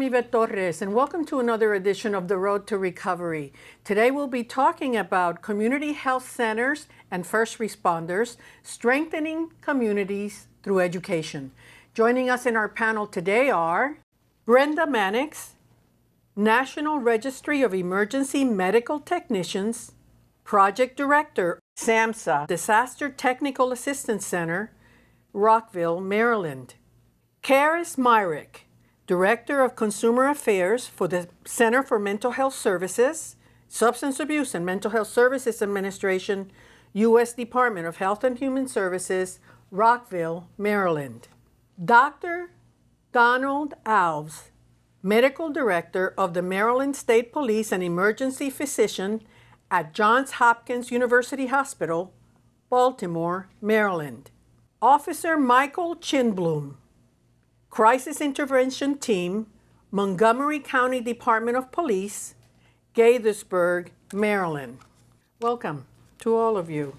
I'm Yvette Torres, and welcome to another edition of The Road to Recovery. Today we'll be talking about community health centers and first responders, strengthening communities through education. Joining us in our panel today are Brenda Mannix, National Registry of Emergency Medical Technicians, Project Director, SAMHSA Disaster Technical Assistance Center, Rockville, Maryland. Keris Myrick, Director of Consumer Affairs for the Center for Mental Health Services, Substance Abuse and Mental Health Services Administration, U.S. Department of Health and Human Services, Rockville, Maryland. Dr. Donald Alves, Medical Director of the Maryland State Police and Emergency Physician at Johns Hopkins University Hospital, Baltimore, Maryland. Officer Michael Chinblum, Crisis Intervention Team, Montgomery County Department of Police, Gaithersburg, Maryland. Welcome to all of you.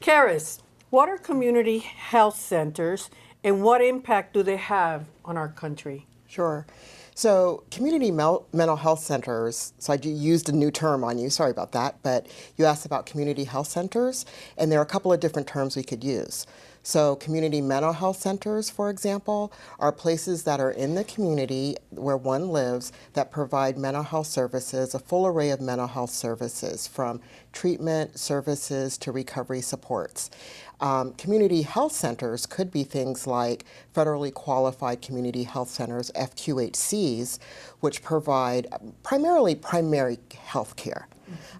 Keris, what are community health centers and what impact do they have on our country? Sure. So community mental health centers, so I used a new term on you, sorry about that, but you asked about community health centers, and there are a couple of different terms we could use. So community mental health centers, for example, are places that are in the community where one lives that provide mental health services, a full array of mental health services from treatment services to recovery supports. Um, community health centers could be things like federally qualified community health centers, FQHCs, which provide primarily primary health care.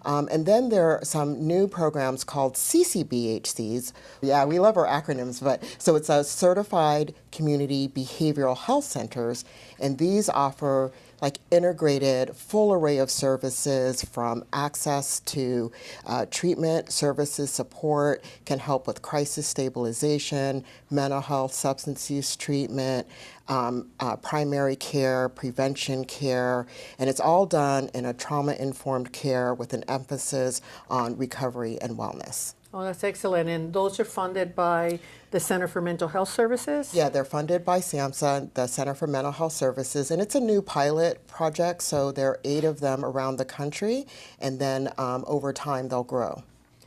Um, and then there are some new programs called CCBHCs. Yeah, we love our acronyms, but so it's a Certified Community Behavioral Health Centers, and these offer like integrated full array of services from access to uh, treatment, services, support, can help with crisis stabilization, mental health, substance use treatment, um, uh, primary care, prevention care, and it's all done in a trauma-informed care with an emphasis on recovery and wellness. Oh, that's excellent. And those are funded by the Center for Mental Health Services? Yeah, they're funded by SAMHSA, the Center for Mental Health Services, and it's a new pilot project, so there are eight of them around the country, and then um, over time they'll grow.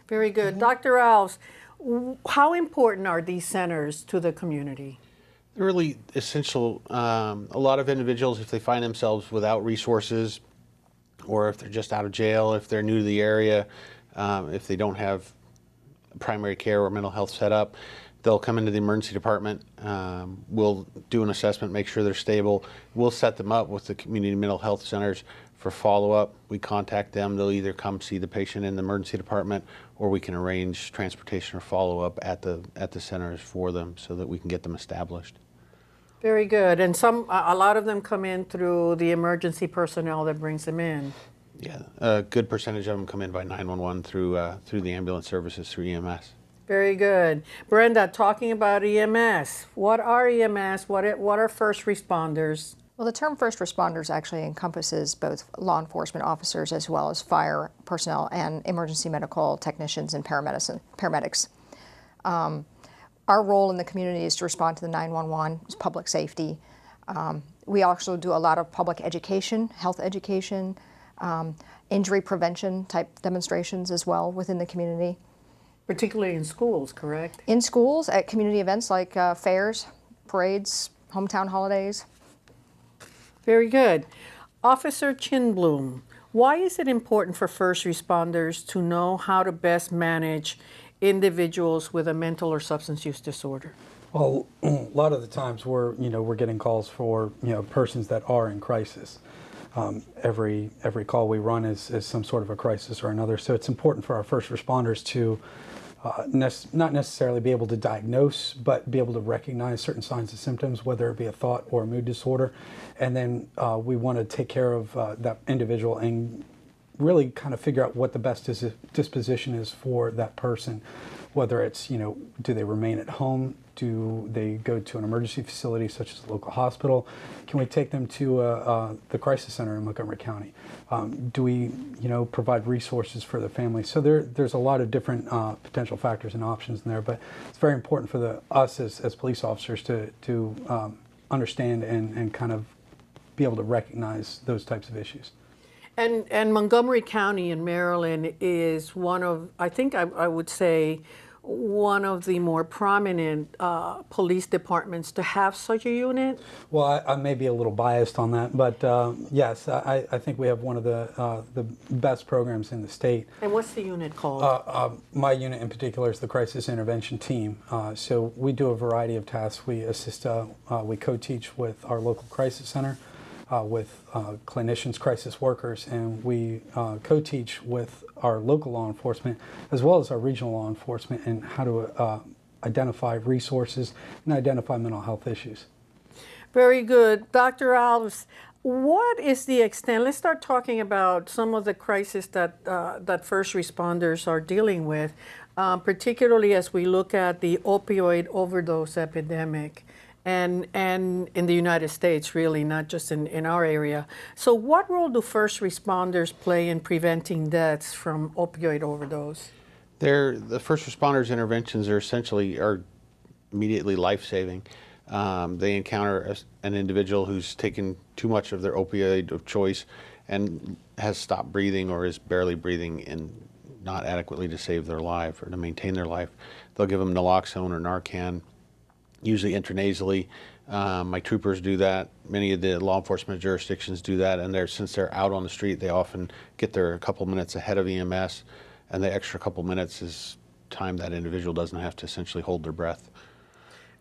Very good. Mm -hmm. Dr. Alves, how important are these centers to the community? Really essential. Um, a lot of individuals, if they find themselves without resources, or if they're just out of jail, if they're new to the area, um, if they don't have primary care or mental health set up. They'll come into the emergency department. Um, we'll do an assessment, make sure they're stable. We'll set them up with the community mental health centers for follow-up. We contact them. They'll either come see the patient in the emergency department or we can arrange transportation or follow-up at the, at the centers for them so that we can get them established. Very good. And some, a lot of them come in through the emergency personnel that brings them in. Yeah, a good percentage of them come in by 911 through uh, through the ambulance services through EMS. Very good. Brenda, talking about EMS, what are EMS? What, what are first responders? Well, the term first responders actually encompasses both law enforcement officers as well as fire personnel and emergency medical technicians and paramedics. Um, our role in the community is to respond to the 911, public safety. Um, we also do a lot of public education, health education, um, injury prevention type demonstrations as well within the community. Particularly in schools, correct? In schools, at community events like uh, fairs, parades, hometown holidays. Very good. Officer Chinblum, why is it important for first responders to know how to best manage individuals with a mental or substance use disorder? Well, a lot of the times we're, you know, we're getting calls for, you know, persons that are in crisis um, every every call we run is, is some sort of a crisis or another. So it's important for our first responders to uh, not necessarily be able to diagnose, but be able to recognize certain signs and symptoms, whether it be a thought or a mood disorder. And then uh, we want to take care of uh, that individual and really kind of figure out what the best dis disposition is for that person whether it's, you know, do they remain at home? Do they go to an emergency facility such as a local hospital? Can we take them to uh, uh, the crisis center in Montgomery County? Um, do we, you know, provide resources for the family? So there, there's a lot of different uh, potential factors and options in there, but it's very important for the us as, as police officers to, to um, understand and, and kind of be able to recognize those types of issues. And, and Montgomery County in Maryland is one of, I think I, I would say, one of the more prominent uh, police departments to have such a unit. Well, I, I may be a little biased on that, but uh, yes, I, I think we have one of the uh, the best programs in the state. And what's the unit called? Uh, uh, my unit in particular is the crisis intervention team. Uh, so we do a variety of tasks. We assist, uh, uh, we co-teach with our local crisis center, uh, with uh, clinicians, crisis workers, and we uh, co-teach with our local law enforcement as well as our regional law enforcement in how to uh, identify resources and identify mental health issues. Very good. Dr. Alves, what is the extent? Let's start talking about some of the crises that, uh, that first responders are dealing with, um, particularly as we look at the opioid overdose epidemic. And, and in the United States, really, not just in, in our area. So, what role do first responders play in preventing deaths from opioid overdose? They're, the first responders' interventions are essentially are immediately life-saving. Um, they encounter a, an individual who's taken too much of their opioid of choice and has stopped breathing or is barely breathing and not adequately to save their life or to maintain their life. They'll give them naloxone or Narcan, usually intranasally. Um, my troopers do that. Many of the law enforcement jurisdictions do that, and they're since they're out on the street, they often get there a couple minutes ahead of EMS, and the extra couple minutes is time that individual doesn't have to essentially hold their breath.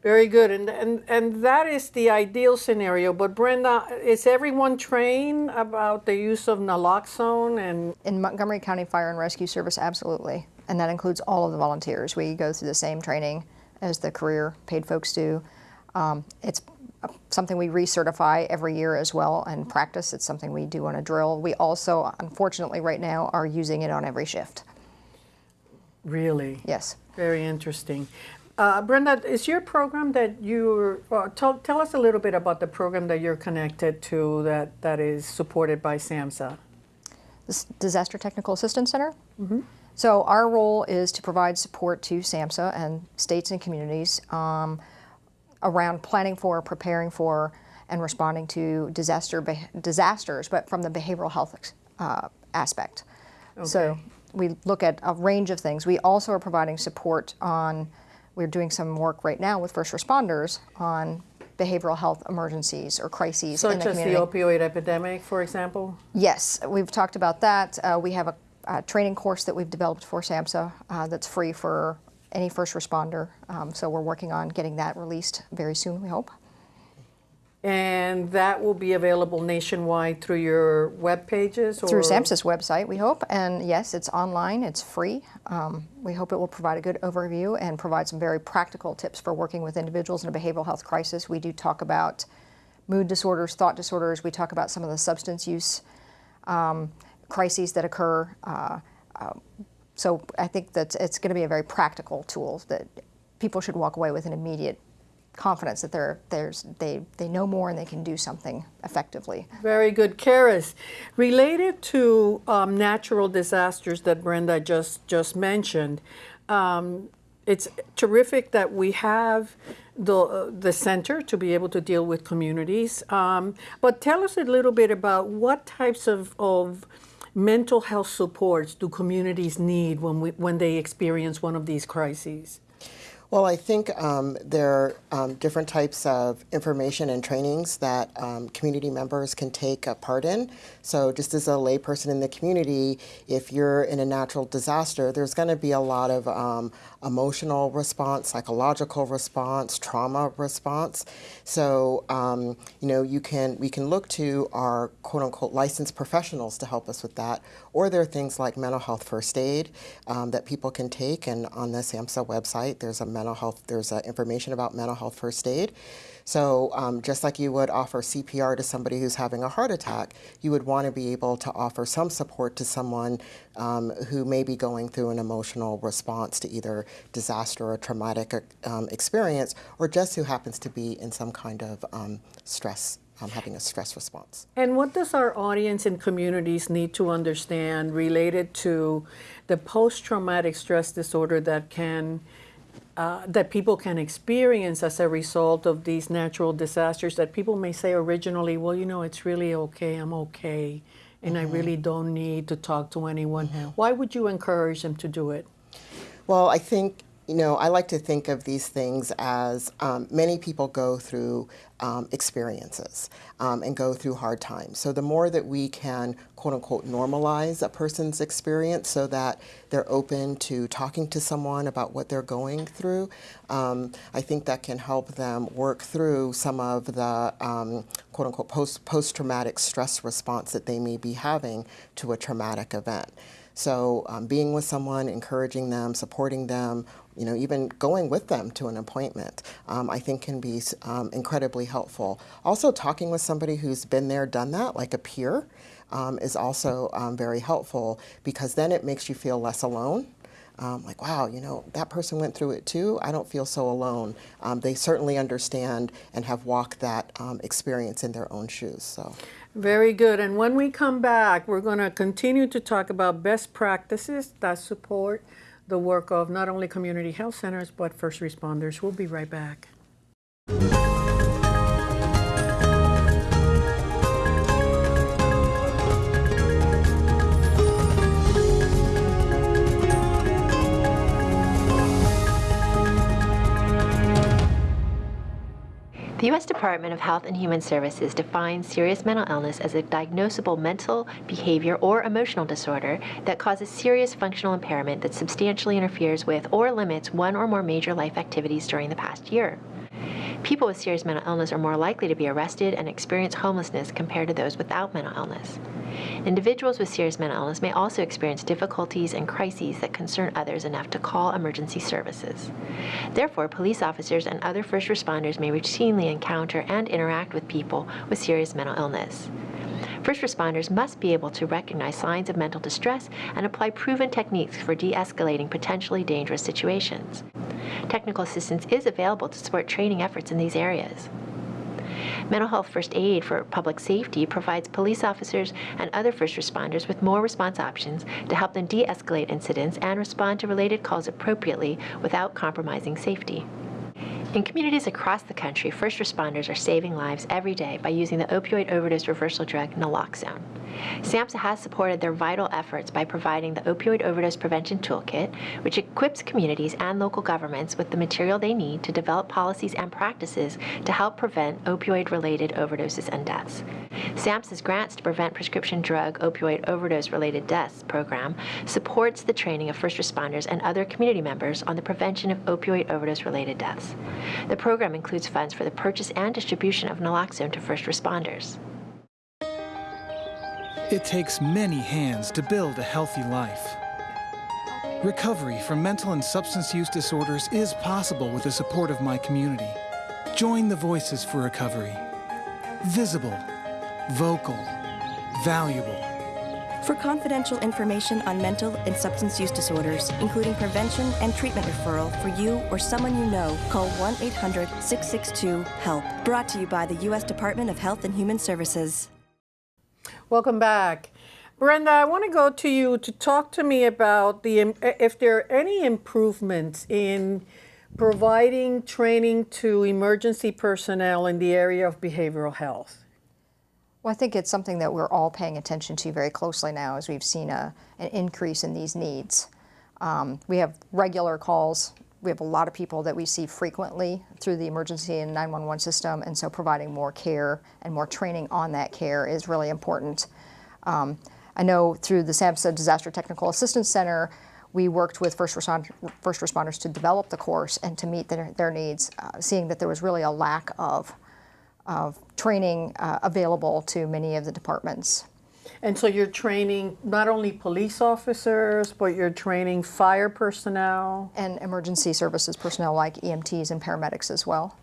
Very good, and, and and that is the ideal scenario. But Brenda, is everyone trained about the use of naloxone and In Montgomery County Fire and Rescue Service, absolutely. And that includes all of the volunteers. We go through the same training as the career paid folks do. Um, it's something we recertify every year as well and practice. It's something we do on a drill. We also, unfortunately, right now are using it on every shift. really? Yes. Very interesting. Uh, Brenda, is your program that you're, uh, tell, tell us a little bit about the program that you're connected to that, that is supported by SAMHSA. This Disaster Technical Assistance Center. So our role is to provide support to SAMHSA and states and communities um, around planning for, preparing for, and responding to disaster disasters, but from the behavioral health uh, aspect. So we look at a range of things. We also are providing support on. We're doing some work right now with first responders on behavioral health emergencies or crises in the community. Such as the opioid epidemic, for example? Yes, we've talked about that. Uh, we have a, a training course that we've developed for SAMHSA uh, that's free for any first responder. Um, so we're working on getting that released very soon, we hope. And that will be available nationwide through your web pages? Through or- SAMHSA's website, we hope. And yes, it's online, it's free. Um, we hope it will provide a good overview and provide some very practical tips for working with individuals in a behavioral health crisis. We do talk about mood disorders, thought disorders. We talk about some of the substance use um, crises that occur. Uh, uh, so I think that it's going to be a very practical tool that people should walk away with an immediate confidence that they're, there's, they, they know more and they can do something effectively. Very good. Keris, related to um, natural disasters that Brenda just, just mentioned, um, it's terrific that we have the, uh, the center to be able to deal with communities. Um, but tell us a little bit about what types of, of mental health supports do communities need when, we, when they experience one of these crises? Well, I think um, there are um, different types of information and trainings that um, community members can take a part in. So, just as a layperson in the community, if you're in a natural disaster, there's going to be a lot of um, emotional response, psychological response, trauma response. So, um, you know, you can we can look to our quote unquote licensed professionals to help us with that, or there are things like mental health first aid um, that people can take. And on the SAMHSA website, there's a mental health there's information about mental health first aid. So um, just like you would offer CPR to somebody who's having a heart attack, you would want to be able to offer some support to someone um, who may be going through an emotional response to either disaster or traumatic um, experience, or just who happens to be in some kind of um, stress, um, having a stress response. And what does our audience and communities need to understand related to the post traumatic stress disorder that can uh, that people can experience as a result of these natural disasters that people may say originally, well, you know, it's really okay, I'm okay, and I really don't need to talk to anyone. Why would you encourage them to do it? Well, I think, you know, I like to think of these things as um, many people go through um, experiences um, and go through hard times. So the more that we can, quote unquote, normalize a person's experience so that they're open to talking to someone about what they're going through, um, I think that can help them work through some of the, um, quote unquote, post, post-traumatic stress response that they may be having to a traumatic event. So um, being with someone, encouraging them, supporting them, you know, even going with them to an appointment, um, I think can be um, incredibly helpful. Also, talking with somebody who's been there, done that, like a peer, um, is also um, very helpful because then it makes you feel less alone. Um, like, wow, you know, that person went through it too. I don't feel so alone. Um, they certainly understand and have walked that um, experience in their own shoes. So. Very good. And when we come back, we're going to continue to talk about best practices that support the work of not only community health centers, but first responders. We'll be right back. The U.S. Department of Health and Human Services defines serious mental illness as a diagnosable mental, behavior, or emotional disorder that causes serious functional impairment that substantially interferes with or limits one or more major life activities during the past year. People with serious mental illness are more likely to be arrested and experience homelessness compared to those without mental illness. Individuals with serious mental illness may also experience difficulties and crises that concern others enough to call emergency services. Therefore, police officers and other first responders may routinely encounter and interact with people with serious mental illness. First responders must be able to recognize signs of mental distress and apply proven techniques for de escalating potentially dangerous situations. Technical assistance is available to support training efforts in these areas. Mental health first aid for public safety provides police officers and other first responders with more response options to help them de escalate incidents and respond to related calls appropriately without compromising safety. In communities across the country, first responders are saving lives every day by using the opioid overdose reversal drug naloxone. SAMHSA has supported their vital efforts by providing the Opioid Overdose Prevention Toolkit, which equips communities and local governments with the material they need to develop policies and practices to help prevent opioid-related overdoses and deaths. SAMHSA's Grants to Prevent Prescription Drug Opioid Overdose-Related Deaths program supports the training of first responders and other community members on the prevention of opioid overdose-related deaths. The program includes funds for the purchase and distribution of naloxone to first responders. It takes many hands to build a healthy life. Recovery from mental and substance use disorders is possible with the support of my community. Join the Voices for Recovery. Visible, vocal, valuable. For confidential information on mental and substance use disorders, including prevention and treatment referral for you or someone you know, call 1 800 662 HELP. Brought to you by the U.S. Department of Health and Human Services. Welcome back. Brenda, I want to go to you to talk to me about the eh, if there are any improvements in providing training to emergency personnel in the area of behavioral health. Well, I think it's something that we're all paying attention to very closely now as we've seen a, an increase in these needs. Um, we have regular calls. We have a lot of people that we see frequently through the emergency and 911 system, and so providing more care and more training on that care is really important. Um, I know through the SAMHSA Disaster Technical Assistance Center, we worked with first, respond, first responders to develop the course and to meet their, their needs, uh, seeing that there was really a lack of of training uh, available to many of the departments. And so you're training not only police officers, but you're training fire personnel. And emergency services personnel like EMTs and paramedics as well.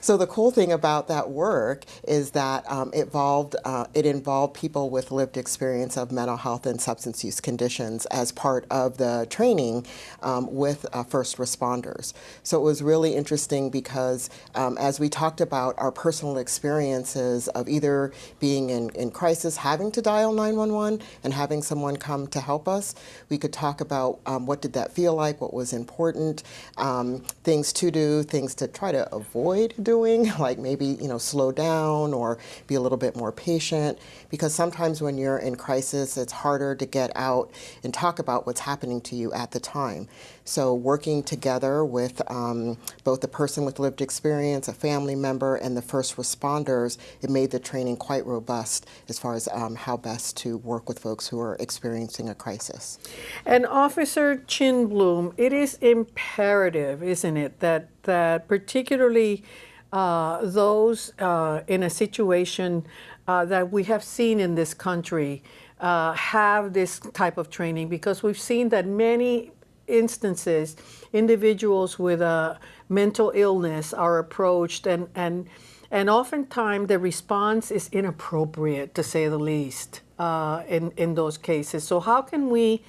So the cool thing about that work is that um, it involved uh, it involved people with lived experience of mental health and substance use conditions as part of the training um, with uh, first responders. So it was really interesting because um, as we talked about our personal experiences of either being in, in crisis, having to dial 911, and having someone come to help us, we could talk about um, what did that feel like, what was important, um, things to do, things to try to avoid doing like maybe, you know, slow down or be a little bit more patient. Because sometimes when you're in crisis, it's harder to get out and talk about what's happening to you at the time. So working together with um, both the person with lived experience, a family member, and the first responders, it made the training quite robust as far as um, how best to work with folks who are experiencing a crisis. And Officer Chin Bloom, it is imperative, isn't it, that, that particularly uh, those uh, in a situation uh, that we have seen in this country uh, have this type of training because we've seen that many instances individuals with a mental illness are approached and and and oftentimes the response is inappropriate to say the least uh, in in those cases. So how can we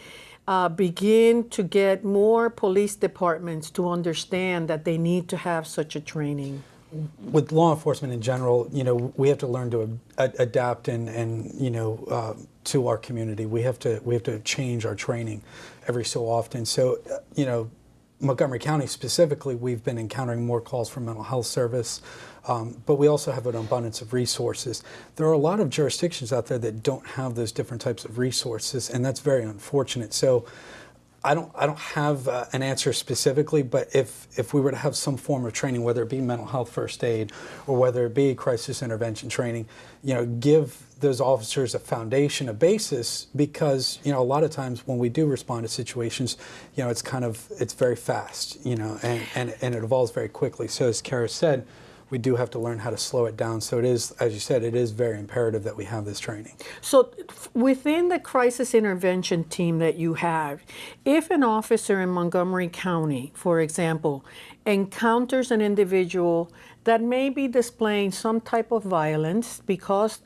uh, begin to get more police departments to understand that they need to have such a training with law enforcement in general, you know, we have to learn to adapt and, and you know, uh, to our community. We have to we have to change our training every so often. So, uh, you know, Montgomery County specifically, we've been encountering more calls from mental health service, um, but we also have an abundance of resources. There are a lot of jurisdictions out there that don't have those different types of resources, and that's very unfortunate. So. I don't, I don't have uh, an answer specifically, but if, if we were to have some form of training, whether it be mental health first aid or whether it be crisis intervention training, you know, give those officers a foundation, a basis, because, you know, a lot of times when we do respond to situations, you know, it's kind of, it's very fast, you know, and, and, and it evolves very quickly. So as Kara said, we do have to learn how to slow it down. So it is, as you said, it is very imperative that we have this training. So within the crisis intervention team that you have, if an officer in Montgomery County, for example, encounters an individual that may be displaying some type of violence because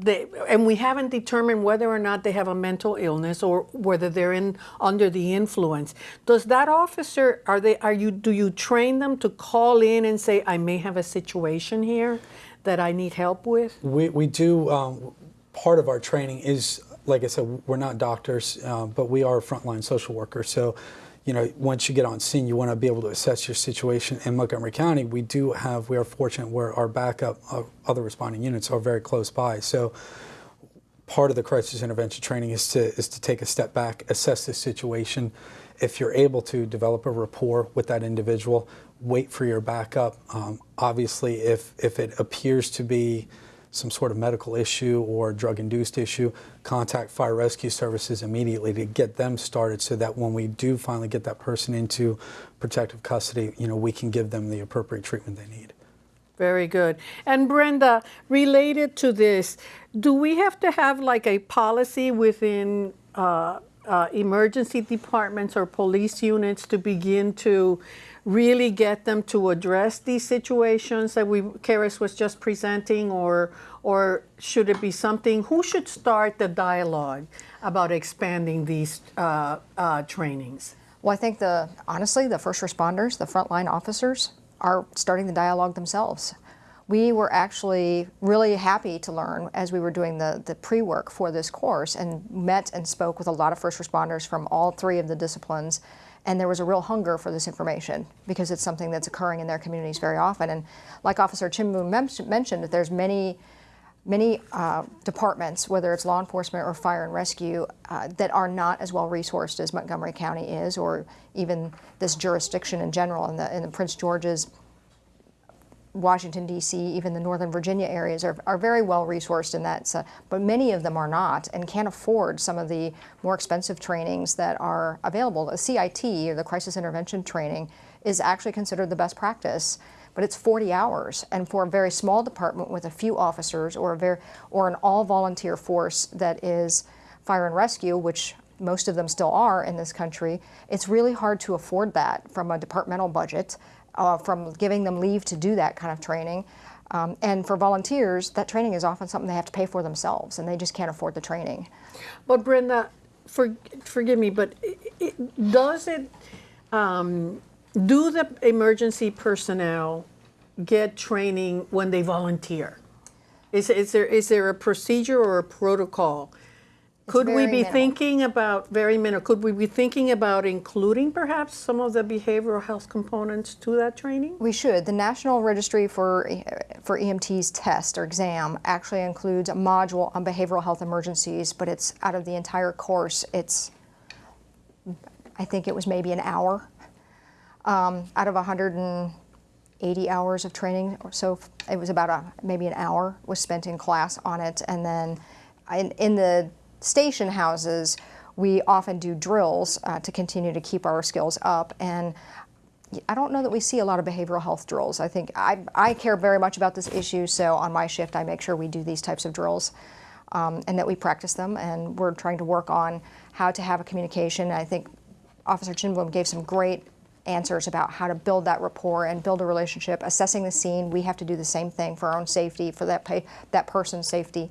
they, and we haven't determined whether or not they have a mental illness or whether they're in under the influence. Does that officer are they are you do you train them to call in and say I may have a situation here that I need help with? We we do. Um, part of our training is like I said, we're not doctors, uh, but we are frontline social workers. So you know, once you get on scene, you want to be able to assess your situation. In Montgomery County, we do have, we are fortunate where our backup, other responding units are very close by. So part of the crisis intervention training is to, is to take a step back, assess the situation. If you're able to develop a rapport with that individual, wait for your backup. Um, obviously, if, if it appears to be some sort of medical issue or drug-induced issue, contact fire rescue services immediately to get them started so that when we do finally get that person into protective custody, you know, we can give them the appropriate treatment they need. Very good. And Brenda, related to this, do we have to have like a policy within uh, uh, emergency departments or police units to begin to really get them to address these situations that we Keris was just presenting, or or should it be something? Who should start the dialogue about expanding these uh, uh, trainings? Well, I think the honestly, the first responders, the frontline officers, are starting the dialogue themselves. We were actually really happy to learn as we were doing the, the pre-work for this course and met and spoke with a lot of first responders from all three of the disciplines and there was a real hunger for this information because it's something that's occurring in their communities very often. And like Officer Chinbloom mentioned, that there's many, many uh, departments, whether it's law enforcement or fire and rescue, uh, that are not as well resourced as Montgomery County is, or even this jurisdiction in general. In the, in the Prince George's Washington, D.C., even the Northern Virginia areas are, are very well resourced in that, so, but many of them are not and can't afford some of the more expensive trainings that are available. The CIT, or the Crisis Intervention Training, is actually considered the best practice, but it's 40 hours. And for a very small department with a few officers or, a very, or an all-volunteer force that is fire and rescue, which most of them still are in this country, it's really hard to afford that from a departmental budget uh, from giving them leave to do that kind of training. Um, and for volunteers, that training is often something they have to pay for themselves, and they just can't afford the training. But Brenda, for, forgive me, but i it, does it, um, do the emergency personnel get training when they volunteer? Is, is there is there a procedure or a protocol? Could we be minimal. thinking about very minimal? Could we be thinking about including perhaps some of the behavioral health components to that training? We should. The National Registry for, for EMT's test or exam actually includes a module on behavioral health emergencies, but it's out of the entire course, it's, I think it was maybe an hour um, out of 180 hours of training or so. It was about a, maybe an hour was spent in class on it. And then in, in the station houses, we often do drills uh, to continue to keep our skills up. And I don't know that we see a lot of behavioral health drills. I think I, I care very much about this issue, so on my shift, I make sure we do these types of drills um, and that we practice them. And we're trying to work on how to have a communication. I think Officer Chinblum gave some great answers about how to build that rapport and build a relationship. Assessing the scene, we have to do the same thing for our own safety, for that that person's safety.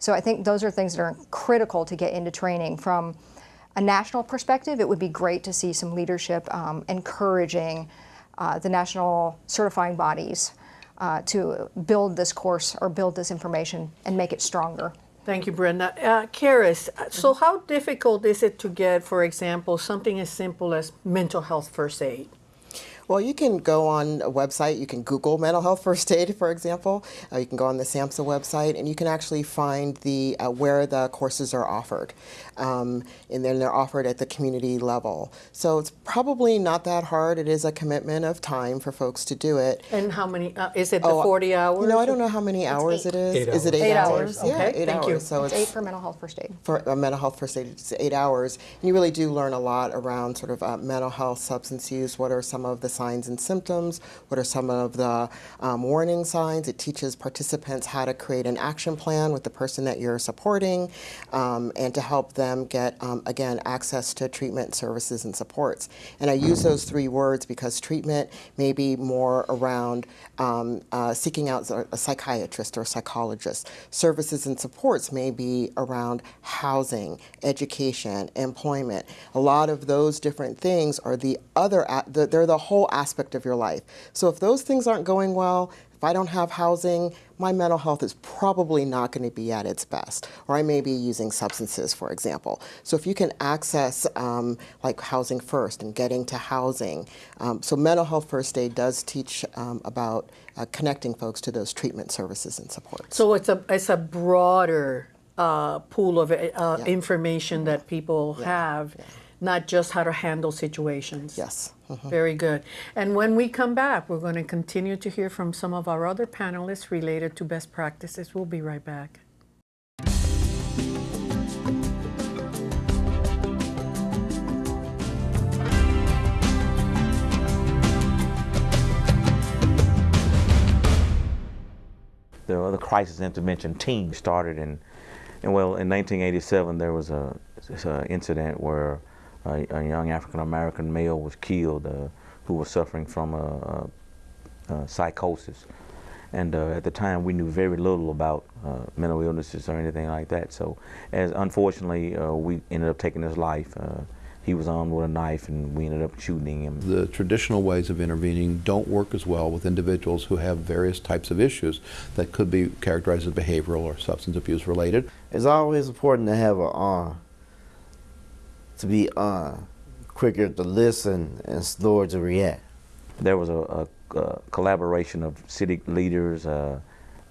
So I think those are things that are critical to get into training. From a national perspective, it would be great to see some leadership um, encouraging uh, the national certifying bodies uh, to build this course or build this information and make it stronger. Thank you, Brenda. Uh, Keris, so how difficult is it to get, for example, something as simple as mental health first aid? Well, you can go on a website. You can Google mental health first aid, for example. Uh, you can go on the SAMHSA website, and you can actually find the uh, where the courses are offered, um, and then they're offered at the community level. So it's probably not that hard. It is a commitment of time for folks to do it. And how many, uh, is it the Oh, 40 hours? You know, I don't know how many hours it is. Eight is it hours. eight, Eight hours? hours, Yeah, okay, eight thank hours. you. So It's it's eight for mental health first aid. for uh, mental health first aid, it's eight hours. And you really do learn a lot around sort of uh, mental health, substance use. What are some of the signs and symptoms? What are some of the um, warning signs? It teaches participants how to create an action plan with the person that you're supporting um, and to help them get, um, again, access to treatment services and supports. And I use those three words because treatment may be more around um, uh, seeking out a psychiatrist or psychologist. Services and supports may be around housing, education, employment. A lot of those different things are the other, a- the- they're the whole aspect of your life. So if those things aren't going well, if I don't have housing, my mental health is probably not going to be at its best. Or I may be using substances, for example. So if you can access um, like housing first and getting to housing, um, so mental health first aid does teach um, about uh, connecting folks to those treatment services and supports. So it's a, it's a broader uh, pool of uh, information that people have, not just how to handle situations. yes. Mhm. Very good. And when we come back, we're going to continue to hear from some of our other panelists related to best practices. We'll be right back. the other crisis intervention team started in, and well, in 1987 there was a, this, uh, incident where a, a young African American male was killed uh, who was suffering from a, a, a psychosis. And uh, at the time, we knew very little about uh, mental illnesses or anything like that. So, as unfortunately, uh, we ended up taking his life. Uh, he was armed with a knife, and we ended up shooting him. The traditional ways of intervening don't work as well with individuals who have various types of issues that could be characterized as behavioral or substance abuse related. It's always important to have a uh, to be uh, quicker to listen and slower to react. There was a, a, a collaboration of city leaders, uh,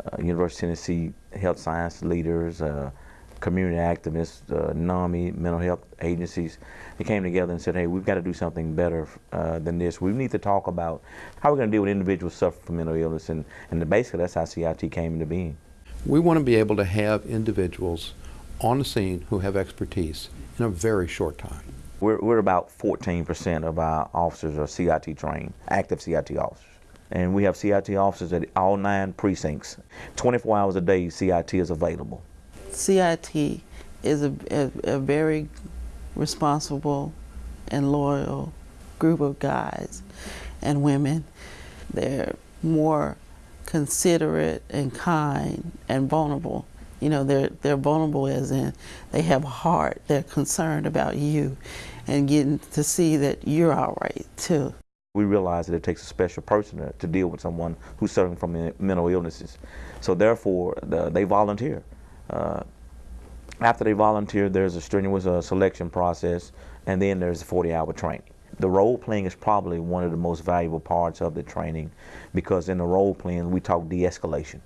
uh, University of Tennessee health science leaders, uh, community activists, uh, NAMI, mental health agencies. They came together and said, hey, we've got to do something better uh, than this. We need to talk about how we're going to deal with individuals suffering from mental illness. And, and basically, that's how CIT came into being. We want to be able to have individuals on the scene who have expertise in a very short time. We're, we're about 14% of our officers are CIT trained, active CIT officers. And we have CIT officers at all nine precincts. 24 hours a day, CIT is available. CIT is a, a, a very responsible and loyal group of guys. and women. They're more considerate and kind and vulnerable. You know, they're they're vulnerable as in they have a heart. They're concerned about you and getting to see that you're all right too. We realize that it takes a special person to, deal with someone who's suffering from mental illnesses. So therefore, the, they volunteer. Uh, after they volunteer, there's a strenuous uh, selection process, and then there's a 40-hour training. The role playing is probably one of the most valuable parts of the training because in the role playing, we talk de escalation.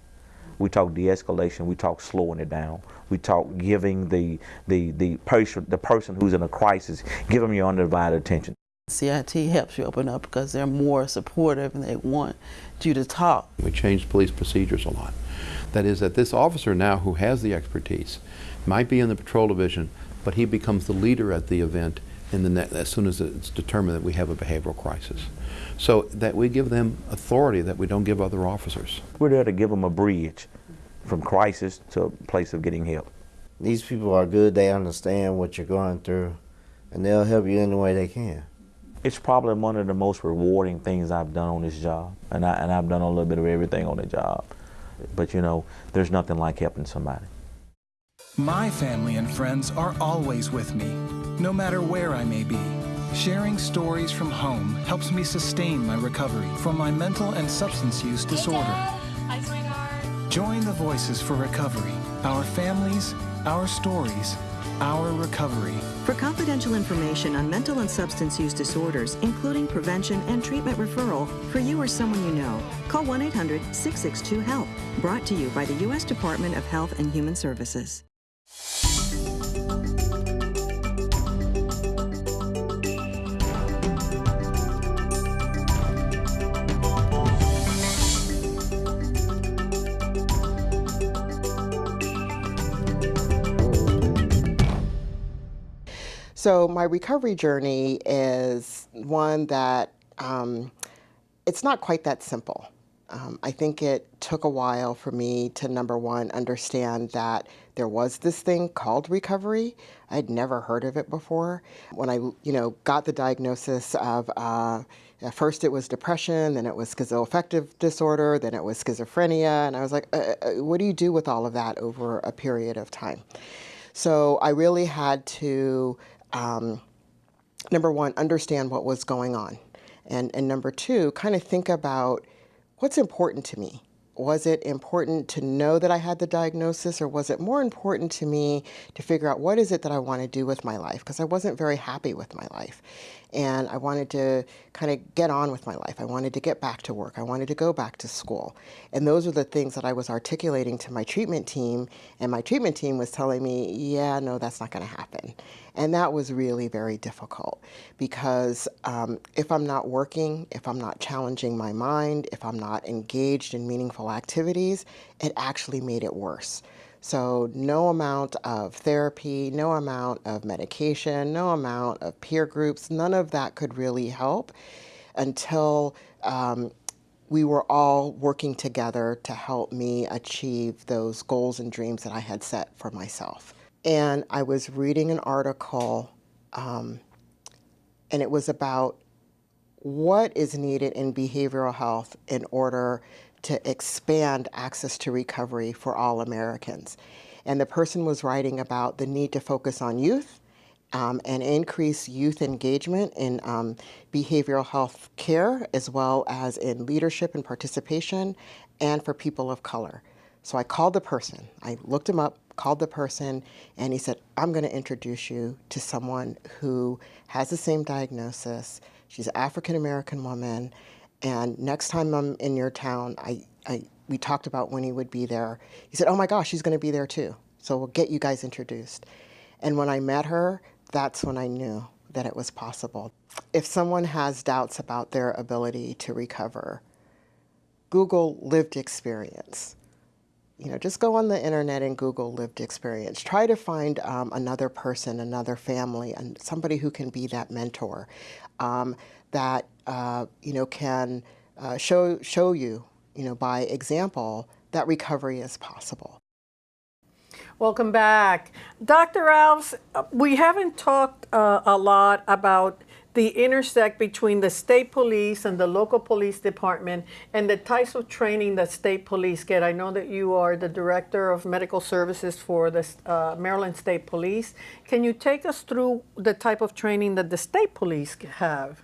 We talk de escalation, we talk slowing it down. We talk giving the, the, the, person, the person who's in a crisis, give them your undivided attention. CIT helps you open up because they're more supportive and they want you to talk. We changed police procedures a lot. That is that this officer now who has the expertise might be in the patrol division, but he becomes the leader at the event in the ne- as soon as it's determined that we have a behavioral crisis. So that we give them authority that we don't give other officers. We're there to give them a bridge from crisis to a place of getting help. These people are good. They understand what you're going through, and they'll help you any way they can. It's probably one of the most rewarding things I've done on this job, and, I, and I've done a little bit of everything on the job. But you know, there's nothing like helping somebody. My family and friends are always with me, no matter where I may be. Sharing stories from home helps me sustain my recovery from my mental and substance use disorder. Join the Voices for Recovery, our families, our stories, our recovery. For confidential information on mental and substance use disorders, including prevention and treatment referral for you or someone you know, call 1 800 662 HELP. Brought to you by the U.S. Department of Health and Human Services. So my recovery journey is one that um, it's not quite that simple. Um, I think it took a while for me to number one understand that there was this thing called recovery. I'd never heard of it before. When I, you know, got the diagnosis of uh, at first it was depression, then it was schizoaffective disorder, then it was schizophrenia, and I was like, uh, uh, what do you do with all of that over a period of time? So I really had to um, number one, understand what was going on. And, and number two, kind of think about what's important to me. Was it important to know that I had the diagnosis or was it more important to me to figure out what is it that I want to do with my life? Because I wasn't very happy with my life. And I wanted to kind of get on with my life. I wanted to get back to work. I wanted to go back to school. And those are the things that I was articulating to my treatment team. And my treatment team was telling me, yeah, no, that's not going to happen. And that was really very difficult because um, if I'm not working, if I'm not challenging my mind, if I'm not engaged in meaningful activities, it actually made it worse. So no amount of therapy, no amount of medication, no amount of peer groups, none of that could really help until um, we were all working together to help me achieve those goals and dreams that I had set for myself. And I was reading an article, um, and it was about what is needed in behavioral health in order to expand access to recovery for all Americans. And the person was writing about the need to focus on youth um, and increase youth engagement in um, behavioral health care, as well as in leadership and participation, and for people of color. So I called the person. I looked him up, called the person, and he said, I'm going to introduce you to someone who has the same diagnosis. She's an African American woman. And next time I'm in your town, I, I, we talked about when he would be there. He said, Oh my gosh, she's going to be there too. So we'll get you guys introduced. And when I met her, that's when I knew that it was possible. If someone has doubts about their ability to recover, Google lived experience you know, just go on the internet and Google lived experience. Try to find um, another person, another family, and somebody who can be that mentor um, that uh, you know can uh, show show you, you know, by example that recovery is possible. Welcome back. Dr. Alves, we haven't talked uh, a lot about the intersect between the state police and the local police department and the types of training that state police get. I know that you are the director of medical services for the uh, Maryland State Police. Can you take us through the type of training that the state police have?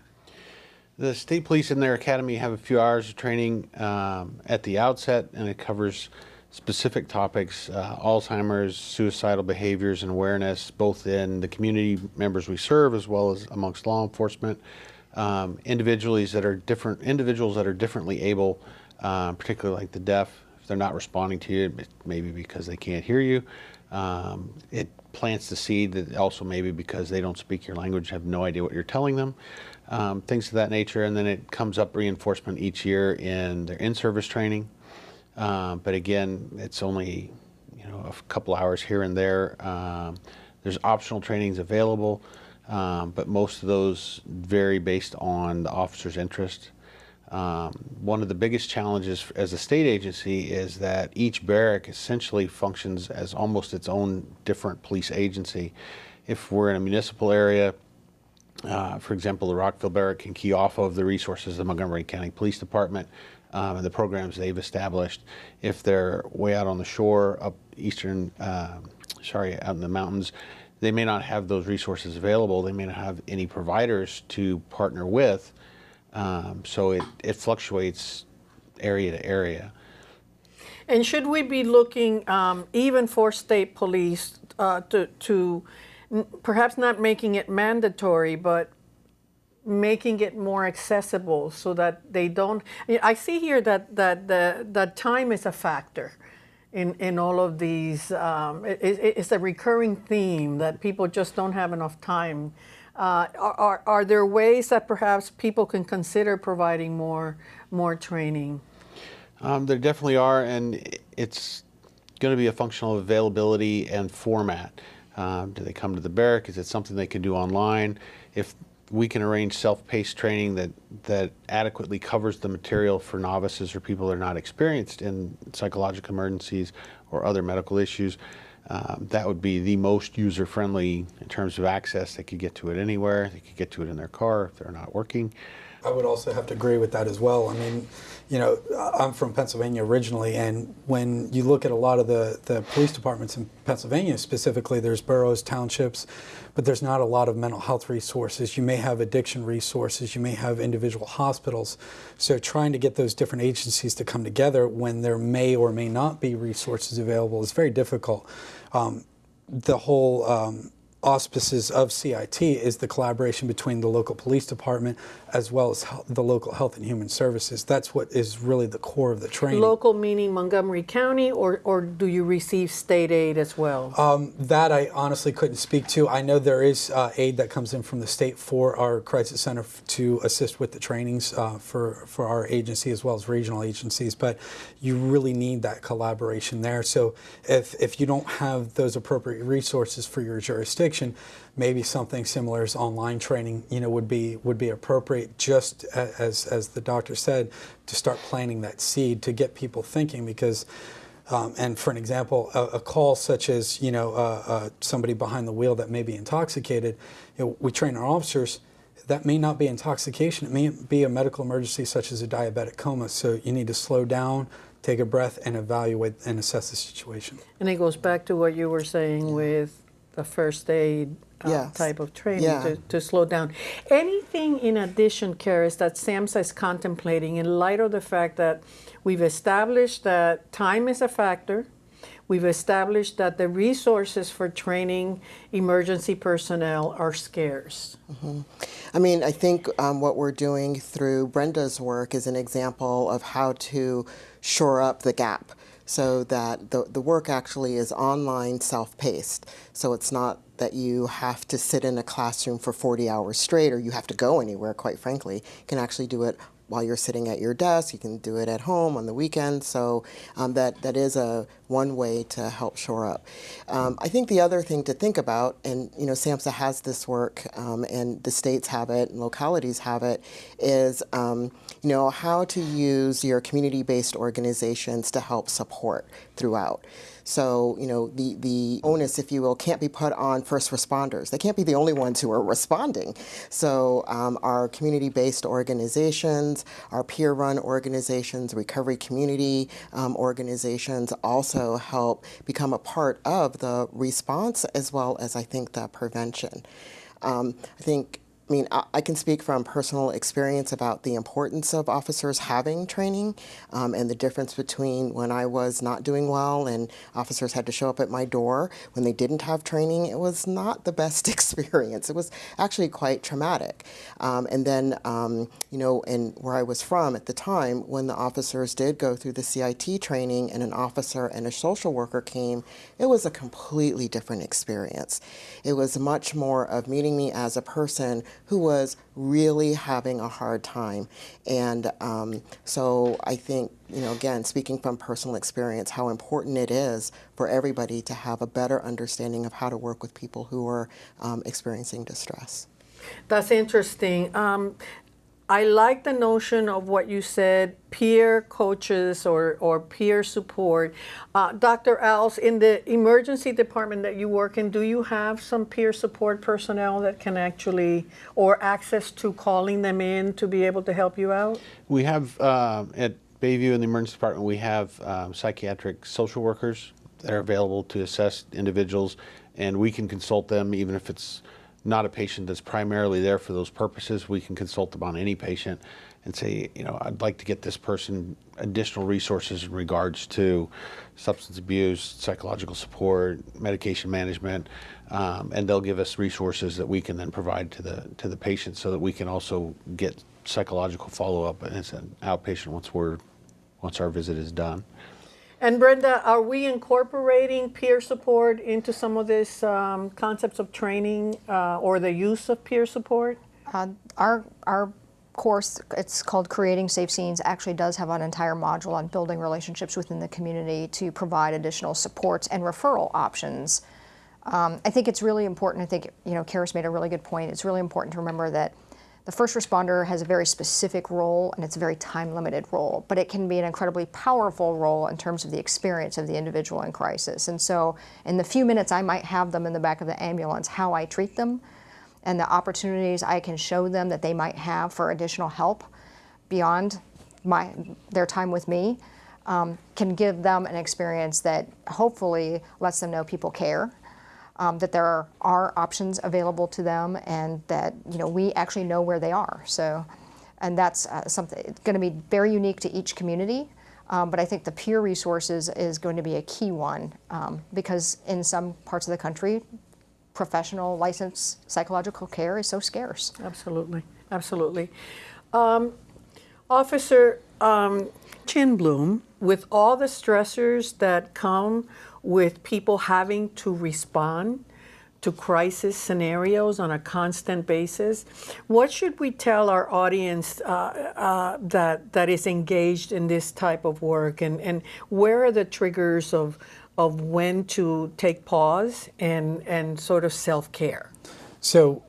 The state police in their academy have a few hours of training um, at the outset, and it covers specific topics uh, Alzheimer's, suicidal behaviors, and awareness, both in the community members we serve as well as amongst law enforcement. Um, individuals that are different, individuals that are differently able, uh, particularly like the deaf, if they're not responding to you, maybe because they can't hear you. Um, it plants the seed that also maybe because they don't speak your language, have no idea what you're telling them, um, things of that nature. And then it comes up reinforcement each year in their in-service training. Um, but again, it's only you know a couple hours here and there. Um, there's optional trainings available, um, but most of those vary based on the officer's interest. Um, one of the biggest challenges as a state agency is that each barrack essentially functions as almost its own different police agency. If we're in a municipal area, uh, for example, the Rockville Barrack can key off of the resources of the Montgomery County Police Department um, and the programs they've established. If they're way out on the shore, up eastern, uh, sorry, out in the mountains, they may not have those resources available. They may not have any providers to partner with. Um, so it, it fluctuates area to area. And should we be looking um, even for state police uh, to, to perhaps not making it mandatory, but making it more accessible so that they don't. I see here that that the that time is a factor in in all of these. Um, it, it's a recurring theme that people just don't have enough time. Uh, are, are there ways that perhaps people can consider providing more more training? Um, there definitely are, and it's going to be a functional availability and format. Um, do they come to the barrack? Is it something they can do online? If we can arrange self-paced training that, that adequately covers the material for novices or people that are not experienced in psychological emergencies or other medical issues. Um, that would be the most user-friendly in terms of access. They could get to it anywhere. They could get to it in their car if they're not working. I would also have to agree with that as well. I mean, you know, I'm from Pennsylvania originally, and when you look at a lot of the, the police departments in Pennsylvania specifically, there's boroughs, townships, but there's not a lot of mental health resources. You may have addiction resources, you may have individual hospitals. So trying to get those different agencies to come together when there may or may not be resources available is very difficult. Um, the whole um, auspices of CIT is the collaboration between the local police department as well as the local health and human services. That's what is really the core of the training. Local meaning Montgomery County, or, or do you receive state aid as well? Um, that I honestly couldn't speak to. I know there is uh, aid that comes in from the state for our crisis center to assist with the trainings uh, for, for our agency as well as regional agencies, but you really need that collaboration there. So if, if you don't have those appropriate resources for your jurisdiction, maybe something similar as online training, you know, would be would be appropriate. Just as as the doctor said, to start planting that seed to get people thinking because. Um, and for an example, a, a, call such as you know uh, uh, somebody behind the wheel that may be intoxicated, you know, we train our officers. That may not be intoxication. It may be a medical emergency such as a diabetic coma. So you need to slow down, take a breath, and evaluate and assess the situation. And it goes back to what you were saying with the first aid uh, yes. type of training yeah. to, to slow down. Anything in addition, Keris, that SAMHSA is contemplating in light of the fact that we've established that time is a factor, we've established that the resources for training emergency personnel are scarce. Mm-hmm. I mean, I think um, what we're doing through Brenda's work is an example of how to shore up the gap so that the, the work actually is online self-paced. So it's not that you have to sit in a classroom for 40 hours straight or you have to go anywhere, quite frankly. You can actually do it while you're sitting at your desk. You can do it at home on the weekend. So um, that that is a one way to help shore up. Um, I think the other thing to think about, and you know, SAMHSA has this work, um, and the states have it, and localities have it, is um, you know how to use your community-based organizations to help support throughout. So, you know, the, the onus, if you will, can't be put on first responders. They can't be the only ones who are responding. So, um, our community based organizations, our peer run organizations, recovery community um, organizations also help become a part of the response as well as, I think, the prevention. Um, I think I mean, I, can speak from personal experience about the importance of officers having training um, and the difference between when I was not doing well and officers had to show up at my door. When they didn't have training, it was not the best experience. It was actually quite traumatic. Um, and then, um, you know, and where I was from at the time, when the officers did go through the CIT training and an officer and a social worker came, it was a completely different experience. It was much more of meeting me as a person who was really having a hard time. And um, so I think, you know, again, speaking from personal experience, how important it is for everybody to have a better understanding of how to work with people who are um, experiencing distress. That's interesting. Um, I like the notion of what you said, peer coaches or, or peer support. Uh, Dr. Als, in the emergency department that you work in, do you have some peer support personnel that can actually, or access to calling them in to be able to help you out? We have, uh, at Bayview in the emergency department, we have um, psychiatric social workers that are available to assess individuals, and we can consult them even if it's not a patient that's primarily there for those purposes. We can consult them on any patient and say, you know, I'd like to get this person additional resources in regards to substance abuse, psychological support, medication management, um, and they'll give us resources that we can then provide to the to the patient so that we can also get psychological follow up as an outpatient once we're once our visit is done. And Brenda, are we incorporating peer support into some of these um, concepts of training uh, or the use of peer support? Uh, our, our course, it's called Creating Safe Scenes, actually does have an entire module on building relationships within the community to provide additional supports and referral options. Um, I think it's really important, I think, you know, Keris made a really good point. It's really important to remember that the first responder has a very specific role and it's a very time limited role, but it can be an incredibly powerful role in terms of the experience of the individual in crisis. And so, in the few minutes I might have them in the back of the ambulance, how I treat them and the opportunities I can show them that they might have for additional help beyond my, their time with me um, can give them an experience that hopefully lets them know people care um, that there are, are, options available to them and that you know we actually know where they are. So, and that's uh, something it's going to be very unique to each community. Um, but I think the peer resources is going to be a key one um, because in some parts of the country, professional licensed psychological care is so scarce. Absolutely, absolutely. Um, Officer um, Chinbloom, with all the stressors that come with people having to respond to crisis scenarios on a constant basis. What should we tell our audience uh, uh, that that is engaged in this type of work, and, and where are the triggers of of when to take pause and and sort of self care? So,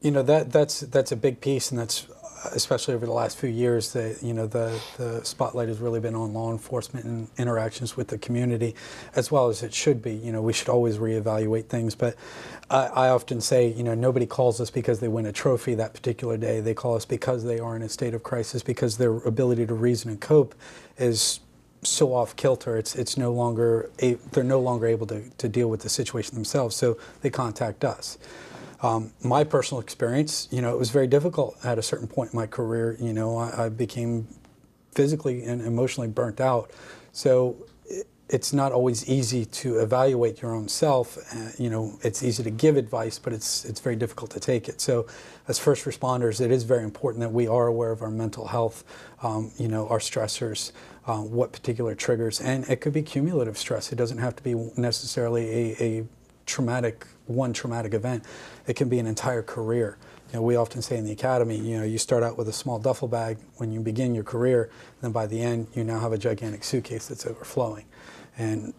you know that that's that's a big piece, and that's especially over the last few years, the you know the the spotlight has really been on law enforcement and interactions with the community, as well as it should be. You know, we should always reevaluate things, but I, I often say, you know, nobody calls us because they win a trophy that particular day. They call us because they are in a state of crisis, because their ability to reason and cope is so off kilter. It's it's no longer a, they're no longer able to, to deal with the situation themselves, so they contact us. Um, my personal experience, you know, it was very difficult at a certain point in my career. You know, I, I became physically and emotionally burnt out. So it, it's not always easy to evaluate your own self. Uh, you know, it's easy to give advice, but it's it's very difficult to take it. So, as first responders, it is very important that we are aware of our mental health. Um, you know, our stressors, uh, what particular triggers, and it could be cumulative stress. It doesn't have to be necessarily a, a traumatic one traumatic event. It can be an entire career. You know, we often say in the academy, you know, you start out with a small duffel bag when you begin your career, and then by the end, you now have a gigantic suitcase that's overflowing. And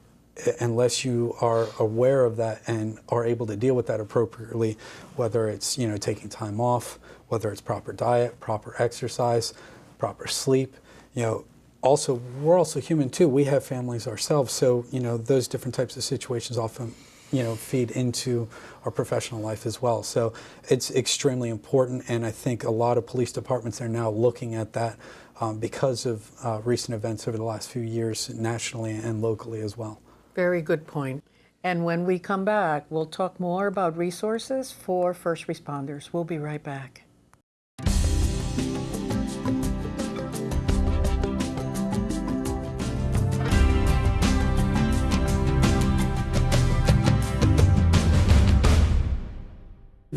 unless you are aware of that and are able to deal with that appropriately, whether it's you know taking time off, whether it's proper diet, proper exercise, proper sleep, you know, also we're also human too. We have families ourselves, so you know those different types of situations often you know feed into our professional life as well. So it's extremely important, and I think a lot of police departments are now looking at that um, because of uh, recent events over the last few years, nationally and locally as well. Very good point. And when we come back, we'll talk more about resources for first responders. We'll be right back.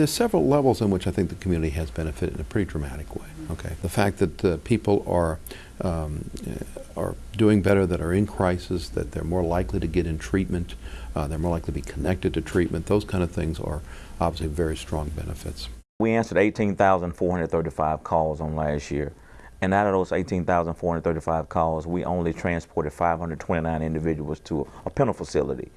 There's several levels in which I think the community has benefited in a pretty dramatic way. Okay, the fact that uh, people are um, uh, are doing better, that are in crisis, that they're more likely to get in treatment, uh, they're more likely to be connected to treatment. Those kind of things are obviously very strong benefits. We answered 18,435 calls on last year. And out of those 18,435 calls, we only transported 529 individuals to a penal facility.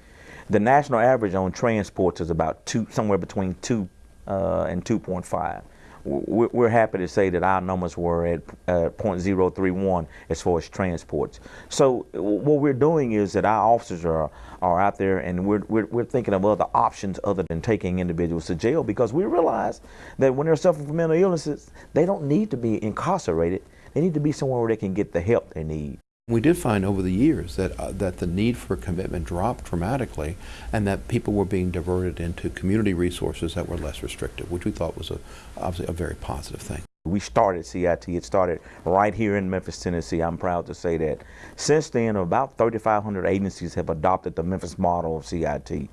The national average on transports is about two, somewhere between two and 2.5. We're happy to say that our numbers were at uh, 0.031 as far as transports. So what we're doing is that our officers are, are out there and we're, we're, we're thinking of other options other than taking individuals to jail because we realize that when they're suffering from mental illnesses, they don't need to be incarcerated. They need to be somewhere where they can get the help they need. We did find over the years that, uh, that the need for commitment dropped dramatically and that people were being diverted into community resources that were less restrictive, which we thought was a, obviously a very positive thing. We started CIT, it started right here in Memphis, Tennessee. I'm proud to say that. Since then, about 3,500 agencies have adopted the Memphis model of CIT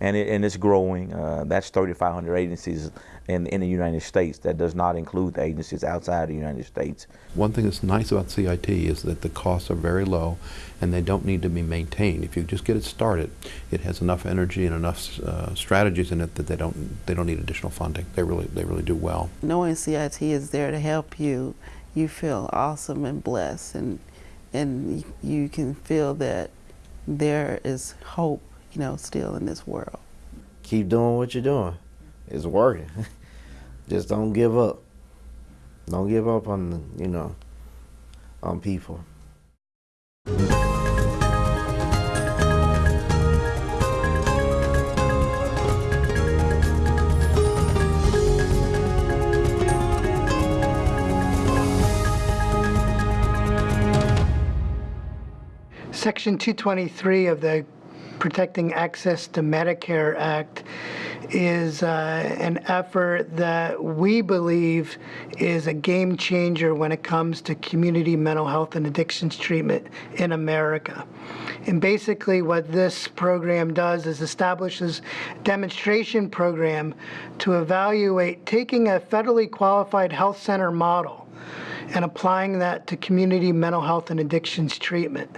and, it, and it's growing. Uh, that's 3,500 agencies in, in the United States. That does not include the agencies outside the United States. One thing that's nice about CIT is that the costs are very low and they don't need to be maintained. If you just get it started, it has enough energy and enough uh, strategies in it that they don't, they don't need additional funding. They really, they really do well. Knowing CIT is there to help you, you feel awesome and blessed and, and you can feel that there is hope you know, still in this world. Keep doing what you're doing. It's working. Just don't give up. Don't give up on, you know, on people. Section 223 of the Protecting Access to Medicare Act is uh, an effort that we believe is a game changer when it comes to community mental health and addictions treatment in America. And basically what this program does is establishes demonstration program to evaluate taking a federally qualified health center model and applying that to community mental health and addictions treatment,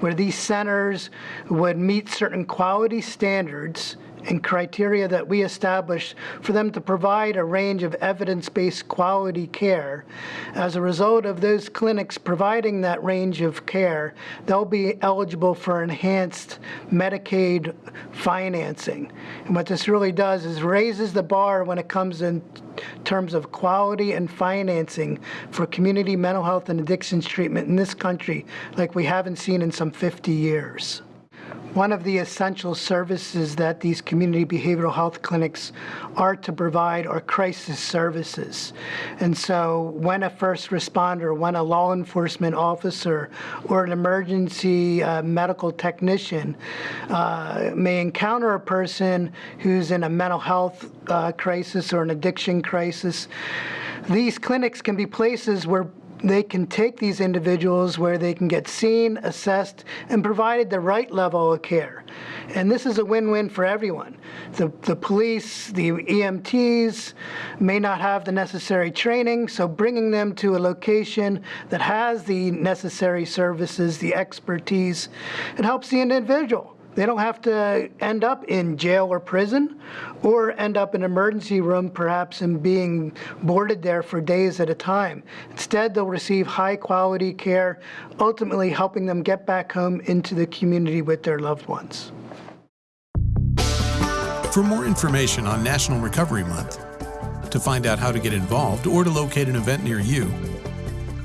where these centers would meet certain quality standards and criteria that we established for them to provide a range of evidence-based quality care. As a result of those clinics providing that range of care, they'll be eligible for enhanced Medicaid financing. And what this really does is raises the bar when it comes in terms of quality and financing for community mental health and addictions treatment in this country like we haven't seen in some 50 years. One of the essential services that these community behavioral health clinics are to provide are crisis services. And so when a first responder, when a law enforcement officer or an emergency uh, medical technician uh, may encounter a person who's in a mental health uh, crisis or an addiction crisis, these clinics can be places where they can take these individuals where they can get seen, assessed, and provided the right level of care. And this is a win-win for everyone. The, the police, the EMTs may not have the necessary training, so bringing them to a location that has the necessary services, the expertise, it helps the individual They don't have to end up in jail or prison or end up in an emergency room perhaps and being boarded there for days at a time. Instead, they'll receive high quality care, ultimately helping them get back home into the community with their loved ones. For more information on National Recovery Month, to find out how to get involved or to locate an event near you,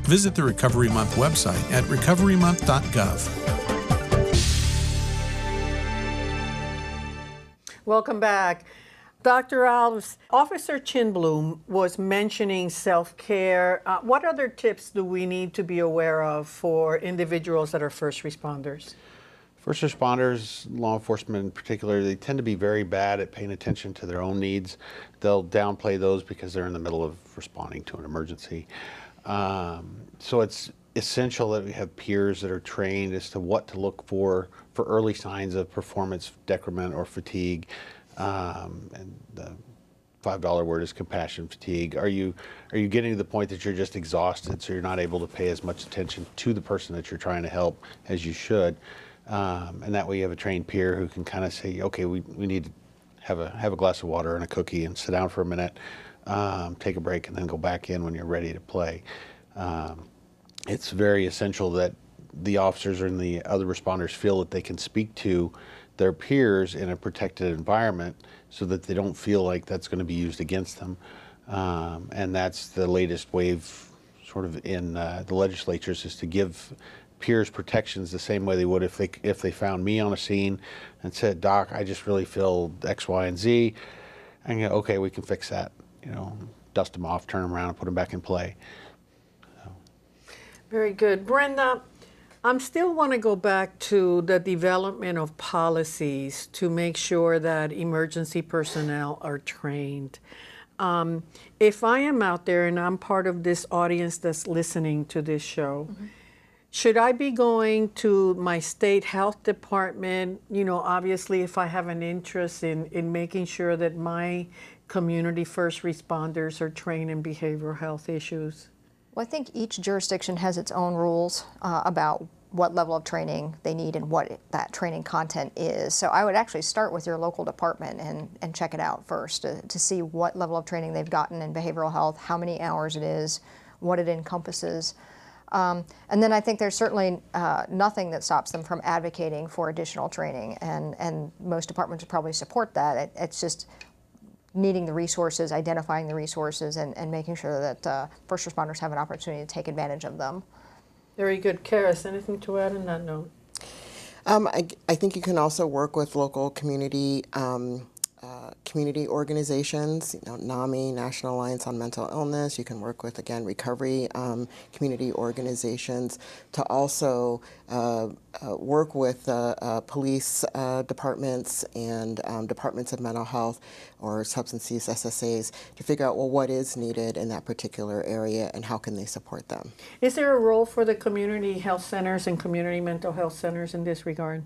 visit the Recovery Month website at recoverymonth.gov. Welcome back. Dr. Alves, Officer Chinbloom was mentioning self-care. Uh, what other tips do we need to be aware of for individuals that are first responders? First responders, law enforcement in particular, they tend to be very bad at paying attention to their own needs. They'll downplay those because they're in the middle of responding to an emergency. Um, so it's essential that we have peers that are trained as to what to look for for early signs of performance decrement or fatigue. Um, and the five dollar word is compassion fatigue. Are you are you getting to the point that you're just exhausted, so you're not able to pay as much attention to the person that you're trying to help as you should? Um, and that way you have a trained peer who can kind of say, okay, we, we need to have a have a glass of water and a cookie and sit down for a minute, um, take a break, and then go back in when you're ready to play. Um, it's very essential that the officers and the other responders feel that they can speak to their peers in a protected environment so that they don't feel like that's going to be used against them. Um, and that's the latest wave sort of in uh, the legislatures is to give peers protections the same way they would if they if they found me on a scene and said, "Doc, I just really feel X, Y, and Z," and go, "Okay, we can fix that." You know, dust them off, turn them around, and put them back in play. Very good. Brenda, I still want to go back to the development of policies to make sure that emergency personnel are trained. Um, if I am out there and I'm part of this audience that's listening to this show, mm-hmm. should I be going to my state health department? You know, obviously, if I have an interest in, in making sure that my community first responders are trained in behavioral health issues? Well, I think each jurisdiction has its own rules uh, about what level of training they need and what that training content is. So I would actually start with your local department and, and check it out first to, to see what level of training they've gotten in behavioral health, how many hours it is, what it encompasses. Um, and then I think there's certainly uh, nothing that stops them from advocating for additional training, and, and most departments would probably support that. It, it's just needing the resources, identifying the resources, and, and making sure that uh, first responders have an opportunity to take advantage of them. Very good. Keris, anything to add on that note? Um, I, I, think you can also work with local community um, uh, community organizations, you know, NAMI, National Alliance on Mental Illness. You can work with, again, recovery um, community organizations to also uh, uh, work with uh, uh, police departments and um, departments of mental health or substance use SSAs to figure out, well, what is needed in that particular area and how can they support them. Is there a role for the community health centers and community mental health centers in this regard?